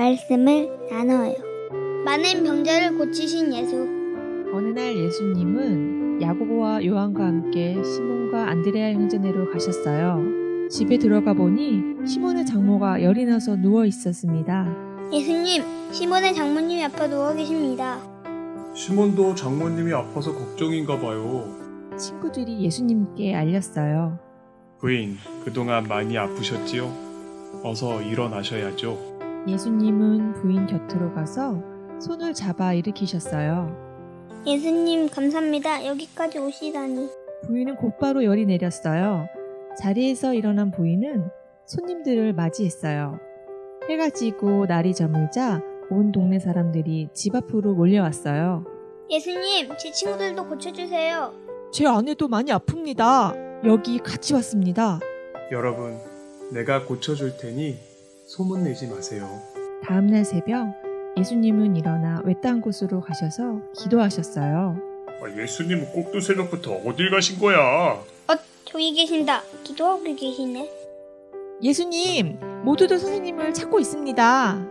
말씀을 나눠요. 많은 병자를 고치신 예수. 어느 날 예수님은 야고보와 요한과 함께 시몬과 안드레아 형제네로 가셨어요. 집에 들어가 보니 시몬의 장모가 열이 나서 누워 있었습니다. 예수님, 시몬의 장모님이 아파 누워 계십니다. 시몬도 장모님이 아파서 걱정인가 봐요. 친구들이 예수님께 알렸어요. 부인, 그동안 많이 아프셨지요? 어서 일어나셔야죠. 예수님은 부인 곁으로 가서 손을 잡아 일으키셨어요. 예수님, 감사합니다. 여기까지 오시다니. 부인은 곧바로 열이 내렸어요. 자리에서 일어난 부인은 손님들을 맞이했어요. 해가 지고 날이 저물자 온 동네 사람들이 집 앞으로 몰려왔어요. 예수님, 제 친구들도 고쳐주세요. 제 아내도 많이 아픕니다. 여기 같이 왔습니다. 여러분, 내가 고쳐줄 테니 소문내지 마세요. 다음날 새벽 예수님은 일어나 외딴 곳으로 가셔서 기도하셨어요. 아, 예수님은 꼭두 새벽부터 어딜 가신 거야? 어, 저기 계신다. 기도하고 계시네. 예수님, 모두들 선생님을 찾고 있습니다.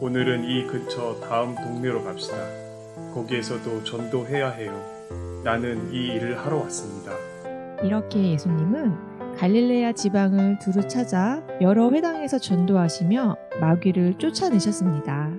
오늘은 이 근처 다음 동네로 갑시다. 거기에서도 전도해야 해요. 나는 이 일을 하러 왔습니다. 이렇게 예수님은 갈릴레아 지방을 두루 찾아 여러 회당에서 전도하시며 마귀를 쫓아내셨습니다.